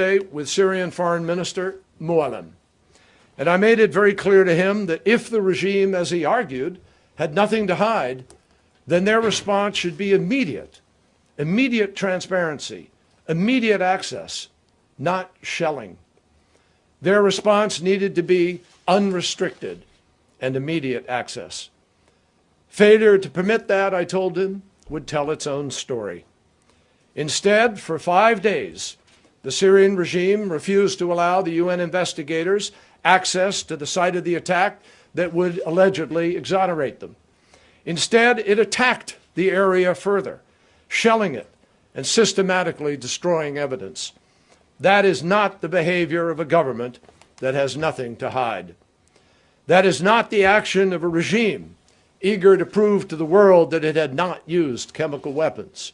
With Syrian Foreign Minister Mualem. And I made it very clear to him that if the regime, as he argued, had nothing to hide, then their response should be immediate, immediate transparency, immediate access, not shelling. Their response needed to be unrestricted and immediate access. Failure to permit that, I told him, would tell its own story. Instead, for five days, the Syrian regime refused to allow the UN investigators access to the site of the attack that would allegedly exonerate them. Instead, it attacked the area further, shelling it and systematically destroying evidence. That is not the behavior of a government that has nothing to hide. That is not the action of a regime eager to prove to the world that it had not used chemical weapons.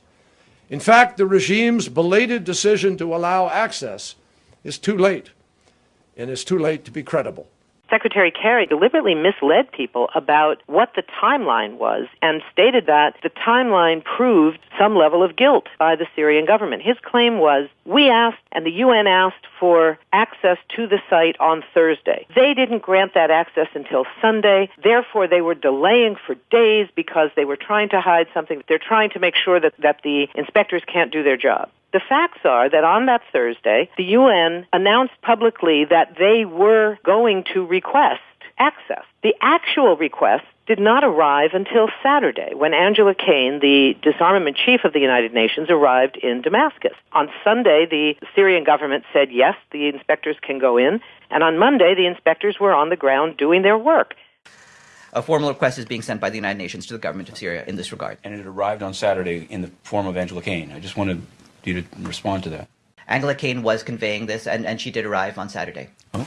In fact, the regime's belated decision to allow access is too late, and it's too late to be credible. Secretary Kerry deliberately misled people about what the timeline was and stated that the timeline proved some level of guilt by the Syrian government. His claim was, we asked and the UN asked for access to the site on Thursday. They didn't grant that access until Sunday. Therefore, they were delaying for days because they were trying to hide something. They're trying to make sure that, that the inspectors can't do their job. The facts are that on that Thursday, the UN announced publicly that they were going to request access. The actual request did not arrive until Saturday when Angela Kane, the disarmament chief of the United Nations, arrived in Damascus. On Sunday, the Syrian government said yes, the inspectors can go in, and on Monday, the inspectors were on the ground doing their work. A formal request is being sent by the United Nations to the government of Syria in this regard. And it arrived on Saturday in the form of Angela Kane. I just wanted you to respond to that. Angela Kane was conveying this, and, and she did arrive on Saturday. Oh.